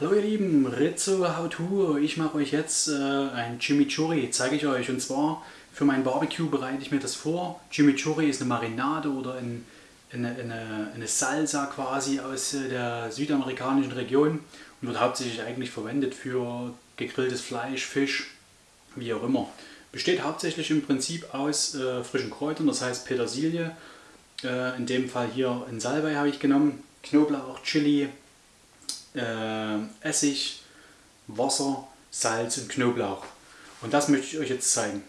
Hallo ihr Lieben, Rizzo How To. Ich mache euch jetzt äh, ein Chimichurri, zeige ich euch. Und zwar für mein Barbecue bereite ich mir das vor. Chimichurri ist eine Marinade oder ein, eine, eine, eine, Salsa quasi aus äh, der südamerikanischen Region und wird hauptsächlich eigentlich verwendet für gegrilltes Fleisch, Fisch, wie auch immer. Besteht hauptsächlich im Prinzip aus äh, frischen Kräutern, das heißt Petersilie. Äh, in dem Fall hier ein Salbei habe ich genommen, Knoblauch, Chili, äh, Essig, Wasser, Salz und Knoblauch. Und das möchte ich euch jetzt zeigen.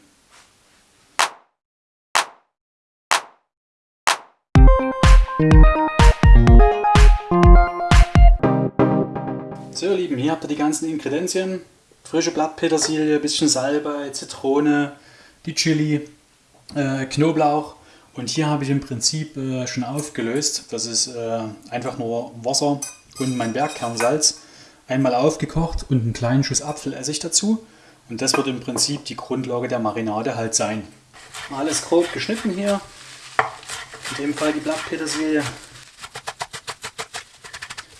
So ihr Lieben, hier habt ihr die ganzen Ingredienzien. Frische Blattpetersilie, bisschen Salbei, Zitrone, die Chili, äh, Knoblauch. Und hier habe ich im Prinzip äh, schon aufgelöst. Das ist äh, einfach nur Wasser, und mein Bergkernsalz einmal aufgekocht und einen kleinen Schuss Apfelessig dazu. Und das wird im Prinzip die Grundlage der Marinade halt sein. Alles grob geschnitten hier. In dem Fall die Blattpetersilie.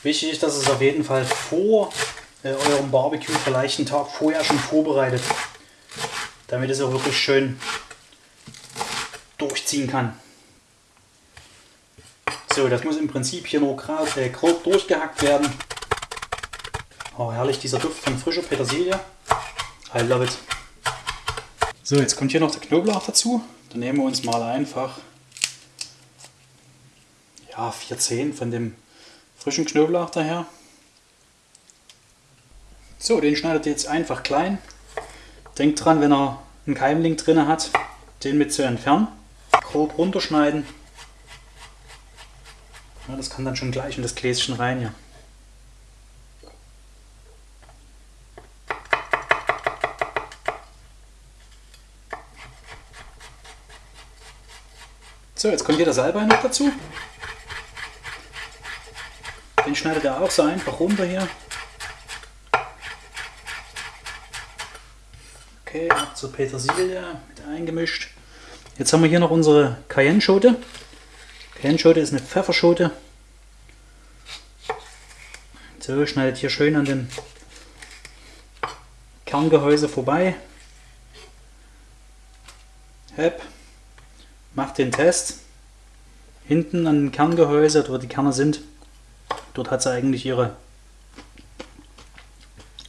Wichtig ist, dass es auf jeden Fall vor äh, eurem Barbecue vielleicht einen Tag vorher schon vorbereitet. Damit es auch wirklich schön durchziehen kann. So, das muss im Prinzip hier nur grob, äh, grob durchgehackt werden. Oh, herrlich, dieser Duft von frischer Petersilie. I love it. So, jetzt kommt hier noch der Knoblauch dazu. Dann nehmen wir uns mal einfach ja, 4 Zehen von dem frischen Knoblauch daher. So, den schneidet ihr jetzt einfach klein. Denkt dran, wenn er einen Keimling drin hat, den mit zu entfernen. Grob runterschneiden. Ja, das kann dann schon gleich in das Gläschen rein hier. So, jetzt kommt hier der Salbei noch dazu. Den schneidet er auch so einfach runter hier. Okay, ab zur Petersilie mit eingemischt. Jetzt haben wir hier noch unsere Cayenne-Schote. Kernschote ist eine Pfefferschote. So, schneidet hier schön an dem Kerngehäuse vorbei. Hep. Macht den Test. Hinten an dem Kerngehäuse, wo die Kerne sind, dort hat sie eigentlich ihre,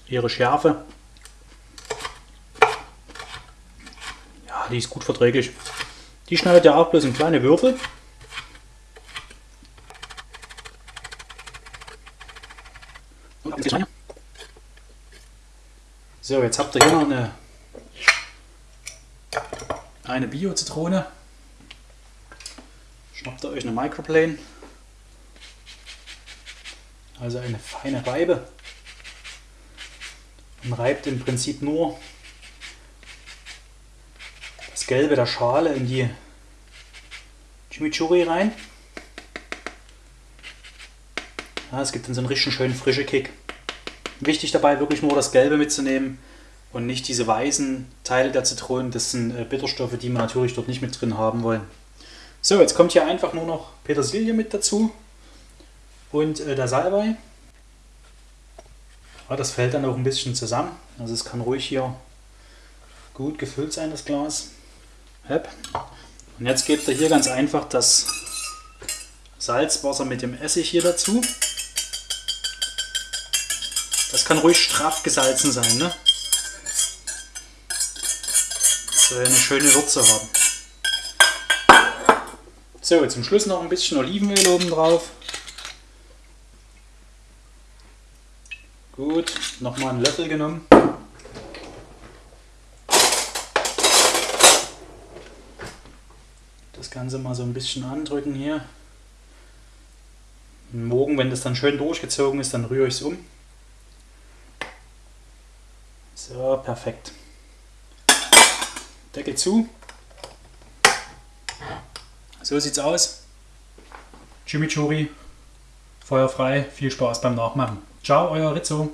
ihre Schärfe. Ja, die ist gut verträglich. Die schneidet ja auch bloß in kleine Würfel. So, jetzt habt ihr hier noch eine, eine Bio-Zitrone. Schnappt ihr euch eine Microplane. Also eine feine Reibe. Und reibt im Prinzip nur das Gelbe der Schale in die Chimichurri rein. Ja, es gibt dann so einen richtig schönen frischen Kick. Wichtig dabei wirklich nur das Gelbe mitzunehmen und nicht diese weißen Teile der Zitronen. Das sind äh, Bitterstoffe, die wir natürlich dort nicht mit drin haben wollen. So, jetzt kommt hier einfach nur noch Petersilie mit dazu und äh, der Salbei. Ja, das fällt dann auch ein bisschen zusammen. Also es kann ruhig hier gut gefüllt sein, das Glas. Und jetzt gebt ihr hier ganz einfach das Salzwasser mit dem Essig hier dazu. Das kann ruhig straff gesalzen sein, ne? Soll eine schöne Würze haben. So, zum Schluss noch ein bisschen Olivenöl oben drauf. Gut, nochmal einen Löffel genommen. Das Ganze mal so ein bisschen andrücken hier. Morgen, wenn das dann schön durchgezogen ist, dann rühre ich es um. So, perfekt. Deckel zu. So sieht's aus. Chimichurri, Feuer frei, viel Spaß beim Nachmachen. Ciao, euer Rizzo.